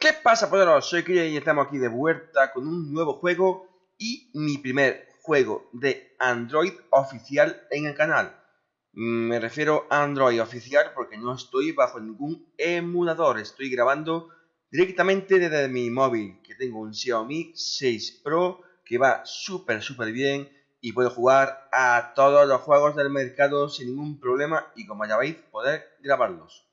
¿Qué pasa, poderosos? Soy Kirian y estamos aquí de vuelta con un nuevo juego y mi primer juego de Android oficial en el canal. Me refiero a Android oficial porque no estoy bajo ningún emulador, estoy grabando directamente desde mi móvil, que tengo un Xiaomi 6 Pro que va súper súper bien y puedo jugar a todos los juegos del mercado sin ningún problema y como ya veis poder grabarlos.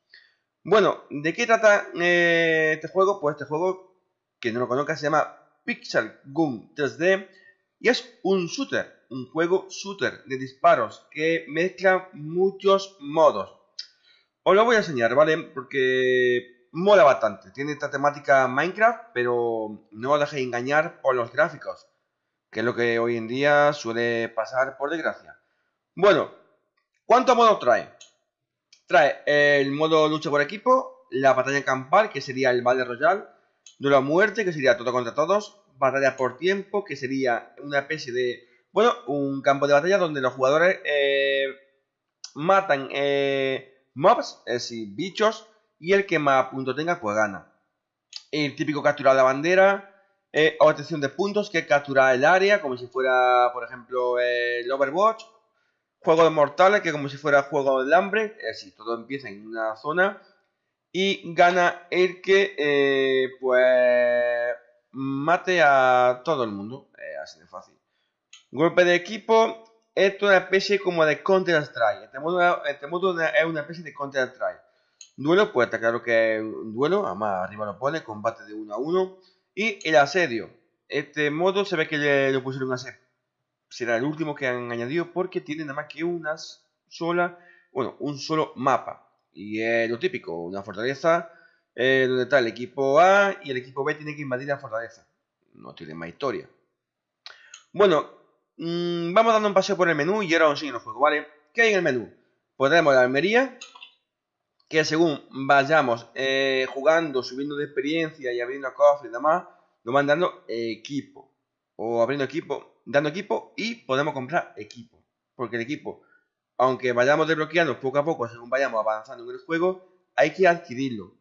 Bueno, ¿de qué trata eh, este juego? Pues este juego, que no lo conozca, se llama Pixel Gun 3D y es un shooter, un juego shooter de disparos que mezcla muchos modos. Os lo voy a enseñar, ¿vale? Porque mola bastante. Tiene esta temática Minecraft, pero no os dejéis engañar por los gráficos, que es lo que hoy en día suele pasar por desgracia. Bueno, ¿cuántos modos trae? Trae el modo lucha por equipo, la batalla campal, que sería el Battle Royale, duelo muerte, que sería todo contra todos, batalla por tiempo, que sería una especie de, bueno, un campo de batalla donde los jugadores eh, matan eh, mobs, es decir, bichos, y el que más puntos tenga, pues gana. El típico capturar la bandera, eh, obtención de puntos, que es capturar el área, como si fuera, por ejemplo, el Overwatch, Juego de mortales, que como si fuera juego del hambre, es decir, todo empieza en una zona y gana el que, eh, pues, mate a todo el mundo, así de fácil. Golpe de equipo, esto es una especie como de Counter-Strike, este modo, este modo es una especie de Counter-Strike. Duelo, pues está claro que es un duelo, además arriba lo pone, combate de uno a uno. Y el asedio, este modo se ve que le, le pusieron asedio será el último que han añadido porque tiene nada más que una sola, bueno, un solo mapa. Y es lo típico, una fortaleza eh, donde está el equipo A y el equipo B tiene que invadir la fortaleza. No tiene más historia. Bueno, mmm, vamos dando un paseo por el menú y ahora os enseño el juego, ¿vale? ¿Qué hay en el menú? Pues la armería, que según vayamos eh, jugando, subiendo de experiencia y abriendo cofres y demás, nos van dando equipo. O abriendo equipo, dando equipo y podemos comprar equipo. Porque el equipo, aunque vayamos desbloqueando poco a poco según vayamos avanzando en el juego, hay que adquirirlo.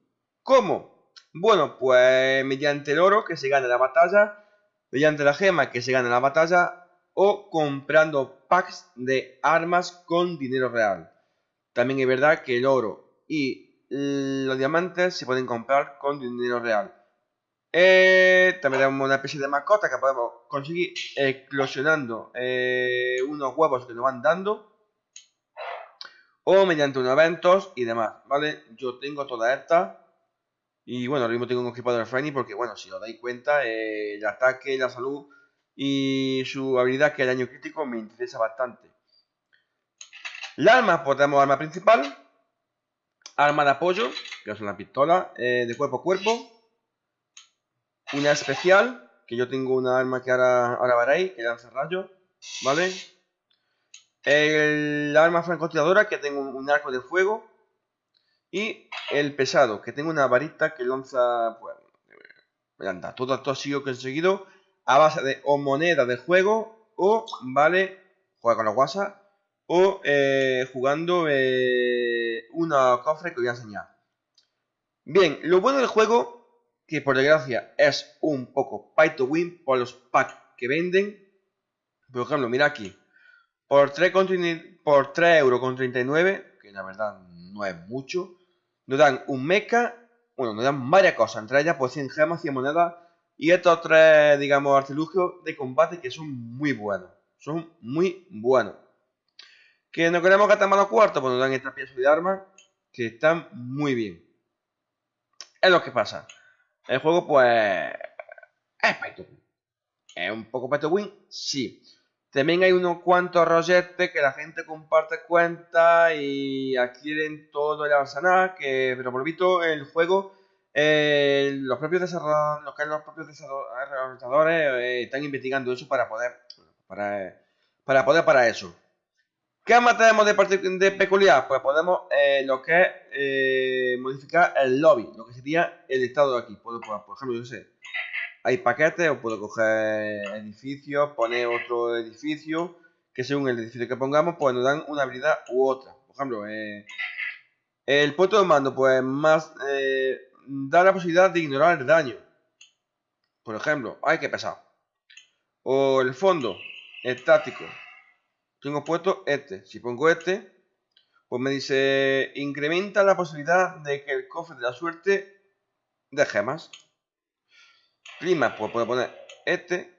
¿Cómo? Bueno, pues mediante el oro que se gana la batalla, mediante la gema que se gana la batalla o comprando packs de armas con dinero real. También es verdad que el oro y los diamantes se pueden comprar con dinero real. Eh, también tenemos una especie de mascota que podemos conseguir eclosionando eh, unos huevos que nos van dando. O mediante unos eventos y demás, ¿vale? Yo tengo todas estas. Y bueno, ahora mismo tengo un equipado de Friendly porque, bueno, si os dais cuenta, eh, el ataque, la salud y su habilidad que el daño crítico me interesa bastante. La arma, pues tenemos arma principal, arma de apoyo, que es una pistola de cuerpo a cuerpo, una especial, que yo tengo una arma que ahora, ahora veréis, que lanza rayos, ¿vale? El arma francotiradora, que tengo un, arco de fuego. Y el pesado, que tengo una varita que lanza... Pues, anda, todo esto ha sido conseguido a base de o moneda de juego o, ¿vale? Juega con la guasa. O eh, jugando eh, una cofre que voy a enseñar. Bien, lo bueno del juego que por desgracia es un poco pay to win por los packs que venden. Por ejemplo, mira aquí, por 3, por 3 euros con 39, que la verdad no es mucho, nos dan un mecha, bueno, nos dan varias cosas, entre ellas pues 100 gemas, 100 monedas y estos tres, digamos, artilugios de combate que son muy buenos, son muy buenos. Que no queremos gastar más los cuartos, pues nos dan estas piezas de armas que están muy bien. Es lo que pasa. El juego, pues. Es pay. ¿Es un poco pay win? Sí. También hay unos cuantos rolletes que la gente comparte cuentas y adquieren todo el arsenal. Que, pero por lo visto, el juego. Eh, los propios desarrolladores, los propios desarrolladores eh, están investigando eso para poder para, para poder para eso. ¿Qué más tenemos de, de peculiar? Pues podemos eh, lo que es eh, modificar el lobby, lo que sería el estado de aquí. Puedo, por ejemplo, yo sé, hay paquetes, o puedo coger edificios, poner otro edificio, que según el edificio que pongamos, pues nos dan una habilidad u otra. Por ejemplo, eh, el puesto de mando, pues más da la posibilidad de ignorar el daño. Por ejemplo, hay que pesar. O el fondo estático. Tengo puesto este. Si pongo este, pues me dice incrementa la posibilidad de que el cofre de la suerte de gemas. Clima, pues puedo poner este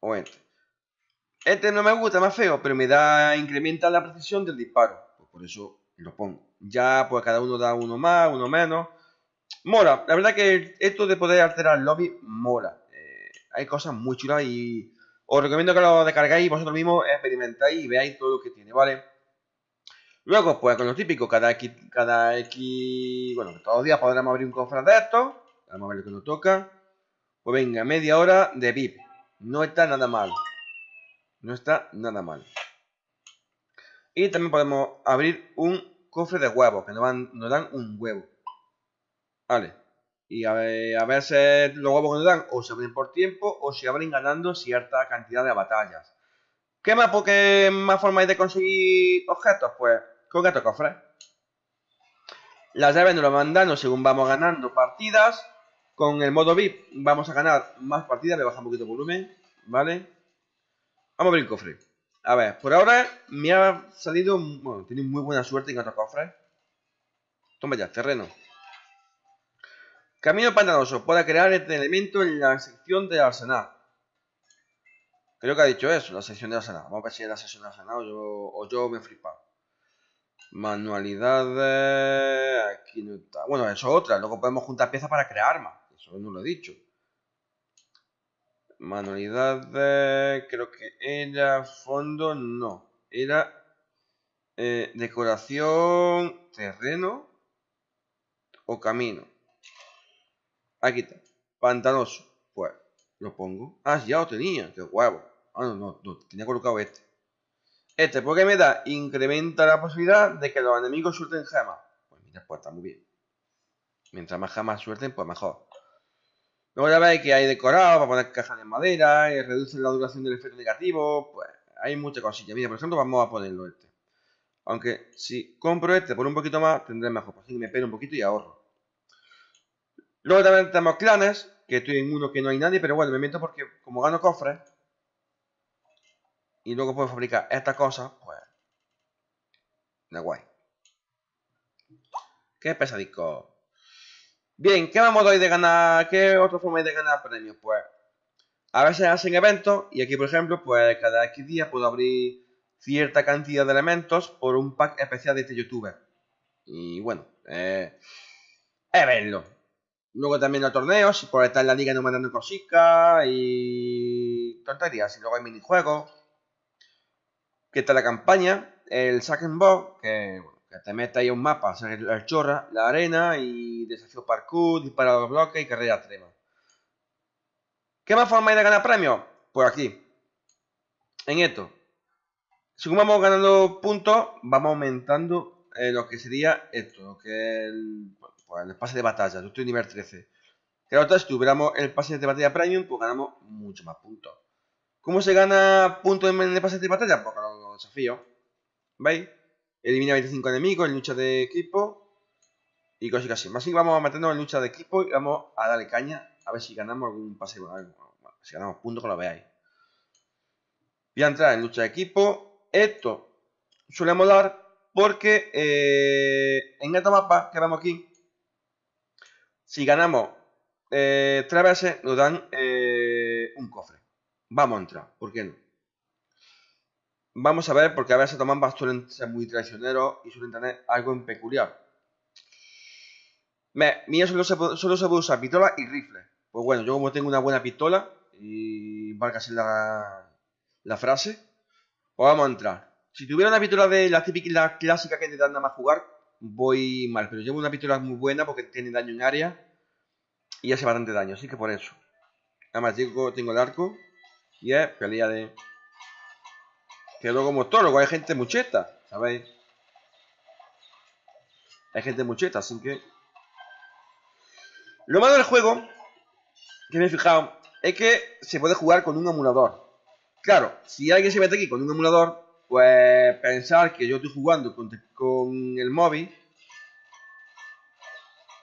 o este. Este no me gusta, más feo, pero me da incrementa la precisión del disparo. Pues por eso lo pongo. Ya pues cada uno da uno más, uno menos. Mola, la verdad que esto de poder alterar el lobby mola. Eh, hay cosas muy chulas y os recomiendo que lo descargáis vosotros mismos, experimentáis y veáis todo lo que tiene, ¿vale? Luego, pues con lo típico, cada X, cada X, bueno, todos los días podremos abrir un cofre de estos. Vamos a ver lo que nos toca. Pues venga, media hora de VIP. No está nada mal. No está nada mal. Y también podemos abrir un cofre de huevos, que nos, dan un huevo. Vale. Y a a si los huevos dan o se abren por tiempo o se abren ganando cierta cantidad de batallas. ¿Qué más, porque más hay de conseguir objetos? Pues con estos cofres. Las llaves nos lo mandan según vamos ganando partidas. Con el modo VIP vamos a ganar más partidas, le baja un poquito el volumen, ¿vale? Vamos a abrir el cofre. A ver, por ahora me ha salido, bueno, tiene muy buena suerte en otros cofres. Toma ya, terreno. Camino pantanoso. Puede crear este elemento en la sección de arsenal. Creo que ha dicho eso, la sección de arsenal. Vamos a ver si es la sección de arsenal o yo, o yo me he flipado. Manualidades. Aquí no está. Bueno, eso es otra. Luego podemos juntar piezas para crear armas. Eso no lo he dicho. Manualidades. Creo que era fondo. No. Era eh, decoración. Terreno. O camino. Aquí está. Pantanoso. Pues lo pongo. Ah, ya lo tenía. Qué huevo. Ah, no, no, no. Tenía colocado este. Este, porque me da, incrementa la posibilidad de que los enemigos suelten gemas. Pues mira, pues está muy bien. Mientras más gemas suelten, pues mejor. Luego ya veis que hay decorado para poner cajas de madera, y reducen la duración del efecto negativo, pues hay muchas cosillas. Mira, por ejemplo, vamos a ponerlo este. Aunque si compro este por un poquito más, tendré mejor. Pues así que me pego un poquito y ahorro. Luego también tenemos clanes, que estoy en uno que no hay nadie, pero bueno, me meto porque como gano cofres, y luego puedo fabricar esta cosa, pues... De guay. Qué pesadico. Bien, ¿qué vamos hoy de ganar? ¿Qué otra forma hay de ganar premios? Pues a veces hacen eventos y aquí por ejemplo, pues cada X días puedo abrir cierta cantidad de elementos por un pack especial de este youtuber. Y bueno, eh, es verlo. Luego también los torneos, por estar en la liga no mandando cositas y tonterías. Y luego hay minijuegos que está la campaña, el Sack and que, que te mete ahí un mapa, hacer el, chorra, la arena y desafío parkour, dispara a los bloques y carrera extrema. ¿Qué más forma hay de ganar premios? Pues aquí, en esto. Según vamos ganando puntos, vamos aumentando eh, lo que sería esto, lo que el, pues el pase de batalla. Yo estoy nivel 13. Claro, si tuviéramos el pase de batalla premium, pues ganamos mucho más puntos. ¿Cómo se gana puntos en el pase de batalla? Pues desafío. ¿Veis? Elimina 25 enemigos en lucha de equipo. Y cosas así. Más que vamos a meternos en lucha de equipo y vamos a darle caña. A ver si ganamos algún pase. si ganamos puntos que lo veáis. Voy a entrar en lucha de equipo. Esto suele molar porque eh, en esta mapa que vemos aquí, si ganamos eh, tres veces, nos dan eh, un cofre. Vamos a entrar, ¿por qué no? Vamos a ver, porque a veces toman suelen ser muy traicioneros y suelen tener algo en peculiar. Me, mía solo se, solo se puede usar pistola y rifle. Pues bueno, yo como tengo una buena pistola, y valga así la, la frase, pues vamos a entrar. Si tuviera una pistola de la típica la clásica que te dan nada más jugar, voy mal. Pero llevo una pistola muy buena porque tiene daño en área y hace bastante daño, así que por eso. Además, tengo, tengo el arco y es pelea de que luego como luego hay gente mucheta, ¿sabéis? Hay gente mucheta, así que... Lo malo del juego, que me he fijado, es que se puede jugar con un emulador. Claro, si alguien se mete aquí con un emulador, pues pensar que yo estoy jugando con, con el móvil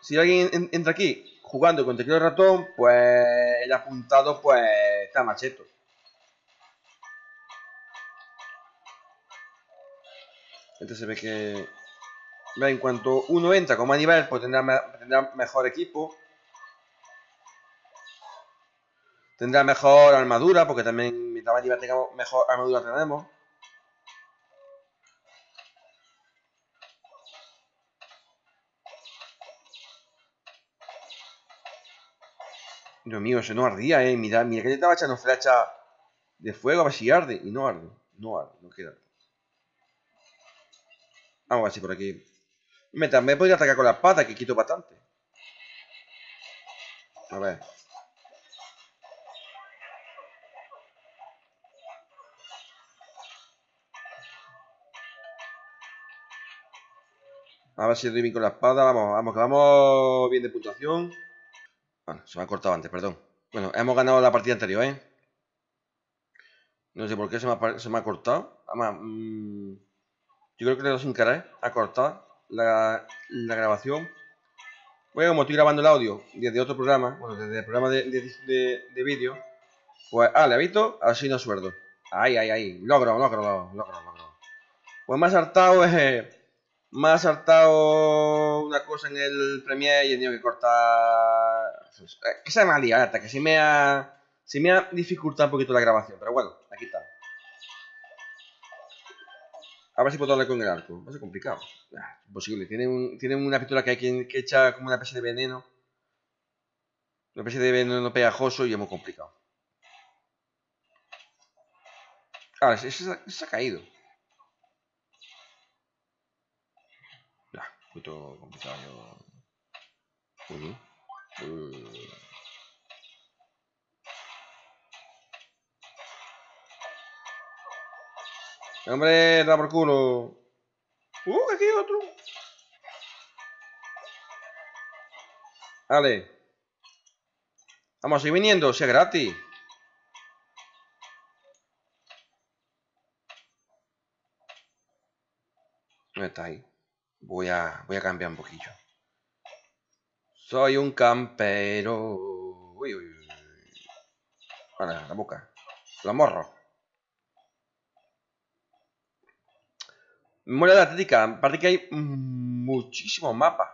si alguien entra aquí jugando con teclado ratón, pues el apuntado pues está macheto. Entonces se ve que en cuanto uno entra con más nivel, pues tendrá, tendrá mejor equipo. Tendrá mejor armadura, porque también mientras más nivel tengamos, mejor armadura tenemos. Dios mío, eso no ardía, eh. Mira, que le estaba echando flecha de fuego a ver si arde. Y no arde, no arde, no queda. Vamos a ver si por aquí. Me también podría atacar con la espada, que quito bastante. A ver. A ver si doy bien con la espada. Vamos, vamos, que vamos bien de puntuación. Bueno, se me ha cortado antes, perdón. Bueno, hemos ganado la partida anterior, ¿eh? No sé por qué se me ha, se me ha cortado. Además, mmm, yo creo que doy sin querer a cortar la, la, grabación. Bueno, como estoy grabando el audio desde otro programa, bueno, desde el programa de, de, de, vídeo, pues, ah, le visto, así no sueldo. Ay, ay, ay, logro, logro, logro, logro. Pues me ha saltado, eh, me ha saltado una cosa en el Premiere y he tenido que cortar. Que se me ha liado, que si me ha, se me ha dificultado un poquito la grabación, pero bueno, aquí está. A ver si puedo darle con el arco. Va a ser complicado. Ah, imposible. Tiene, un, tiene una pistola que hay que, que echa como una especie de veneno. Una especie de veneno pegajoso y es muy complicado. Ah, ese, se ha caído. Ya, un complicado. Uy, uy. Hombre, da por culo. Uh, aquí hay otro. Vale. Vamos ir viniendo, sea gratis. ¿Dónde está ahí? Voy a, voy a cambiar un poquillo. Soy un campero. Uy, uy, uy. Vale, la boca. La morro. Mola la Atlética, aparte que hay muchísimos mapas.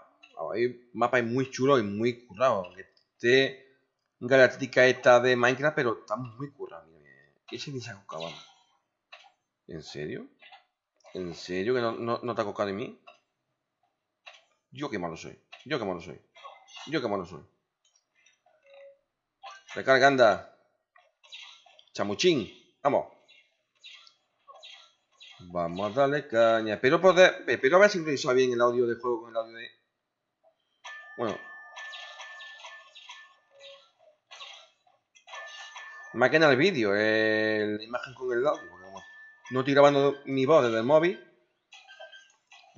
Hay mapas muy chulos y muy currados. Este Galáctica esta de Minecraft, pero está muy currado. Ese ni se ha cocado. ¿En serio? ¿En serio que no, no, te ha cocado de mí? Yo qué malo soy. Yo qué malo soy. Yo qué malo soy. Recarga, anda. Chamuchín. Vamos. Vamos a darle caña. Espero poder. Espero haber sincronizado bien el audio del juego con el audio de. Bueno. En el vídeo, la imagen con el audio. no estoy grabando mi voz desde el móvil.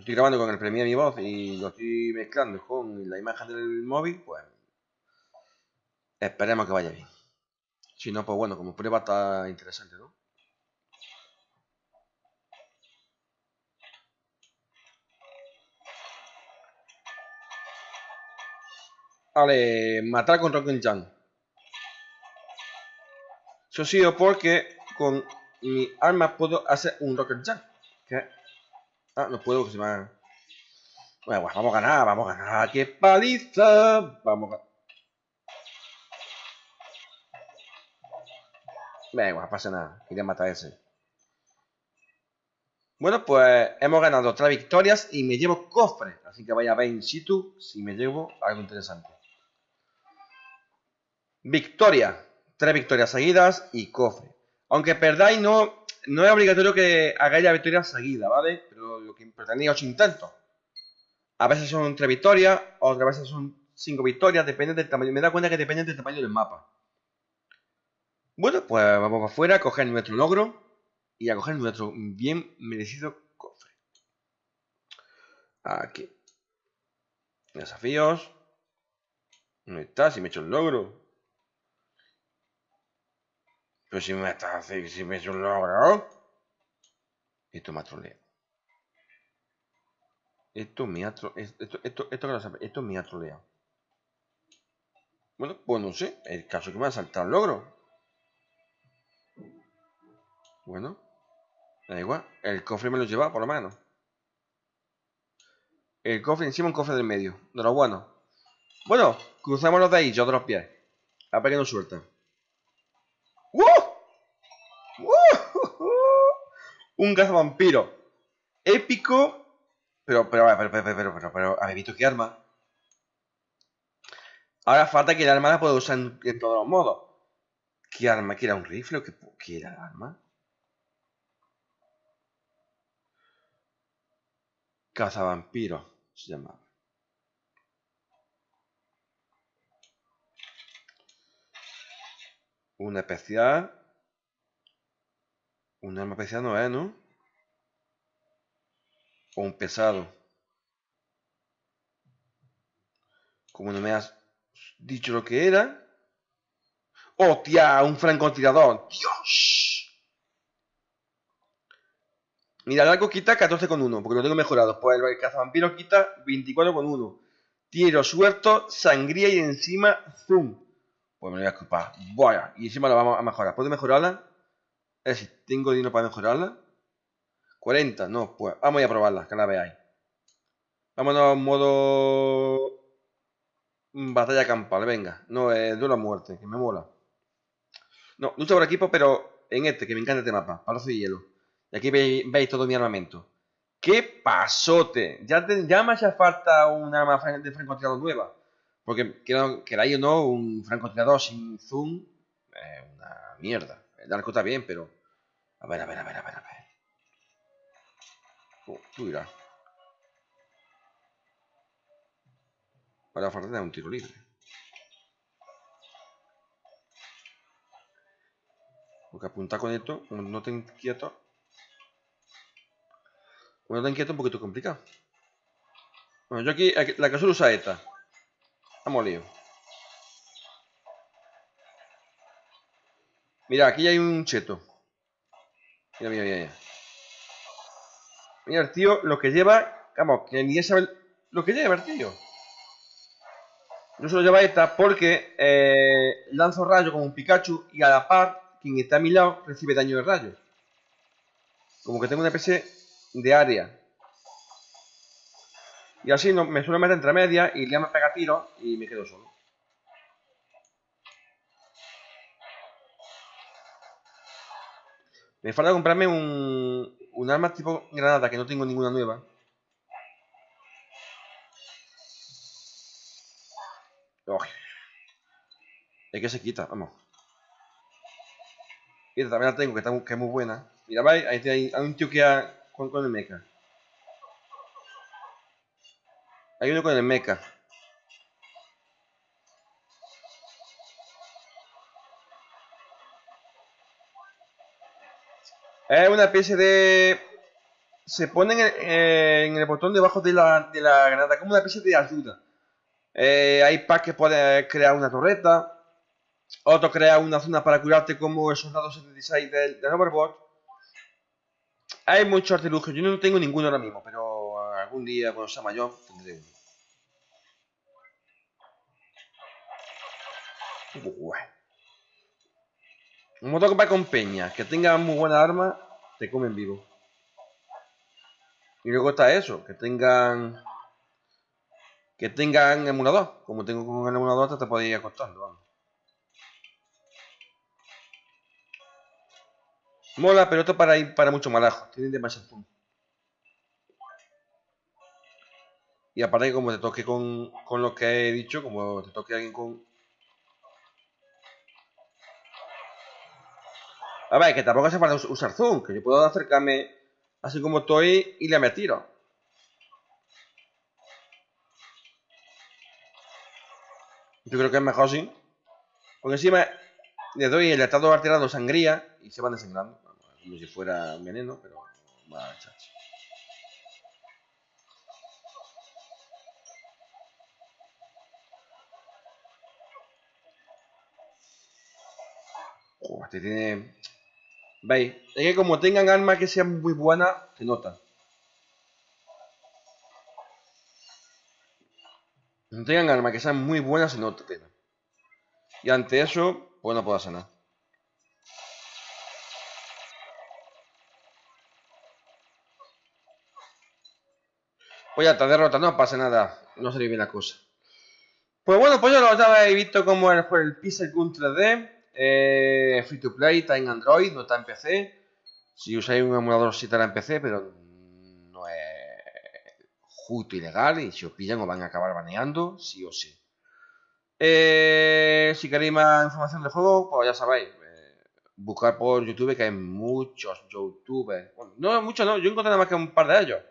Estoy grabando con el Premiere mi voz y lo estoy mezclando con la imagen del móvil, pues esperemos que vaya bien. Si no, pues bueno, como prueba está interesante, ¿no? Vale, matar con Rocket Jump. Eso ha sido porque con mi arma puedo hacer un Rocket Jump. ¿Qué? Ah, no puedo porque se me ha... Bueno, pues vamos a ganar, vamos a ganar. ¡Qué paliza! Vamos a... Venga, no pasa nada. Quería matar a ese. Bueno, pues hemos ganado tres victorias y me llevo cofre. Así que vaya a ver in situ si me llevo algo interesante. Victoria. Tres victorias seguidas y cofre. Aunque perdáis, no, no es obligatorio que hagáis la victoria seguida, ¿vale? Pero lo que tenéis ocho intentos. A veces son tres victorias, otras veces son cinco victorias, depende del tamaño. Me da cuenta que depende del tamaño del mapa. Bueno, pues vamos afuera a coger nuestro logro y a coger nuestro bien merecido cofre. Aquí. Desafíos. ¿Dónde está? Si me he hecho el logro. Pero si me estás haciendo, si me hecho un logro. Esto me troleo. Esto me ha esto, esto, esto, esto, esto me ha troleado. Bueno, pues no sé. El caso que me va a saltar el logro. Bueno. Da igual. El cofre me lo lleva, por lo menos. El cofre encima, un cofre del medio. De lo bueno. Bueno, cruzamos los de ahí, yo de los pies. A ver suelta. Un vampiro Épico. Pero, pero, pero, pero, pero, pero, pero, ¿habéis visto qué arma? Ahora falta que el arma la pueda usar en, todos los modos. ¿Qué arma? ¿Qué era un rifle o qué, qué era el arma? Cazavampiro se llama. Una especial. Un arma especial no es, ¿no? O un pesado. Como no me has dicho lo que era. ¡Hostia! Un francotirador. ¡Dios! Mira, el arco quita 14,1, porque lo tengo mejorado. Pues el cazavampiro quita 24,1. Tiro suelto, sangría y encima zoom. Pues me lo voy a escupar. Vaya, y encima lo vamos a mejorar. ¿Puedo mejorarla? Es decir, ¿tengo dinero para mejorarla? 40, no, pues vamos a probarla, que la veáis. Vámonos a modo batalla campal, venga. No, es duelo a muerte, que me mola. No, lucha por equipo, pero en este, que me encanta este mapa, palazo de hielo. Y aquí veis, todo mi armamento. ¡Qué pasote! Ya, ya me hace falta un arma de francotirador nueva. Porque, queráis o no, un francotirador sin zoom es una mierda. El arco está bien, pero... A ver, a ver, a ver, a ver, a ver. Oh, tú dirás. Ahora falta de un tiro libre. Porque apuntar con esto, no te inquieto, bueno, tan inquieto un poquito complicado. Bueno, yo aquí, la que suelo usar esta. Vamos lío. Mira, aquí hay un cheto. Mira, mira, mira. Mira, el tío lo que lleva. Vamos, que ni sabe lo que lleva el tío. Yo solo lleva esta porque eh, lanzo rayo como un Pikachu y a la par, quien está a mi lado recibe daño de rayo. Como que tengo una especie de área. Y así no, me suelo meter entre medias y ya me pega tiro y me quedo solo. Me falta comprarme un, un arma tipo granada que no tengo ninguna nueva. Es que se quita, vamos. Esta también la tengo, que, es muy buena. Mira, vais, ahí hay, un tío que ha, con, el mecha. Hay uno con el mecha. Es una especie de... Se pone en el, botón debajo de la, de la, granada, como una especie de ayuda. Eh, hay packs que pueden crear una torreta. Otro crea una zona para curarte como el soldado 76 del, del Overwatch. Hay muchos artilugios. Yo no tengo ninguno ahora mismo, pero algún día cuando sea mayor tendré uno. Un modo que con peña, que tenga muy buena arma, te comen vivo. Y luego está eso, que tengan que tengan emulador. Como tengo con el emulador, te podéis ir acostando, vamos. Mola, pero esto para ir para mucho malajo. Tienen demasiado zoom. Y aparte como te toque con, con lo que he dicho, como te toque alguien con... A ver, que tampoco hace falta usar zoom, que yo puedo acercarme así como estoy y le me. Yo creo que es mejor así. Porque encima le doy el estado alterado sangría y se van desangrando. Como si fuera veneno, pero va chacho. este tiene... ¿Veis? Es que como tengan armas que sean muy buenas, se nota. tengan armas que sean muy buenas no te tema. Y ante eso, pues no puedo hacer nada. Pues ya está, derrota, no pasa nada. No salió bien la cosa. Pues bueno, pues yo lo habéis visto como fue el Pixel Gun 3D. Eh, free to play, está en Android, no está en PC. Si usáis un emulador sí estará en PC, pero no es justo ilegal y si os pillan os van a acabar baneando, sí o sí. Eh, si queréis más información del juego, pues ya sabéis, eh, buscar por YouTube que hay muchos youtubers. Bueno, no muchos, no, yo encontré nada más que un par de ellos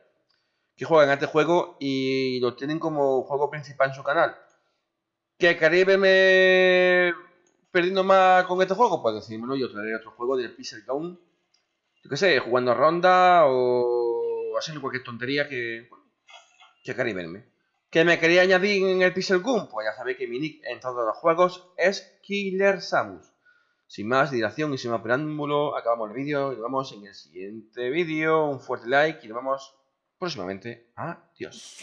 que juegan a este juego y lo tienen como juego principal en su canal. ¿Que queréis verme perdiendo más con este juego? Pues decídmelo, yo traeré otro juego del Pixel Town. Yo qué sé, jugando ronda o haciendo cualquier tontería que, que queréis verme. ¿Que me quería añadir en el Pixel Gun? Pues ya sabéis que mi nick en todos los juegos es Killer Samus. Sin más dilación y sin más preámbulo, acabamos el vídeo y nos vemos en el siguiente vídeo. Un fuerte like y nos vemos próximamente. Adiós.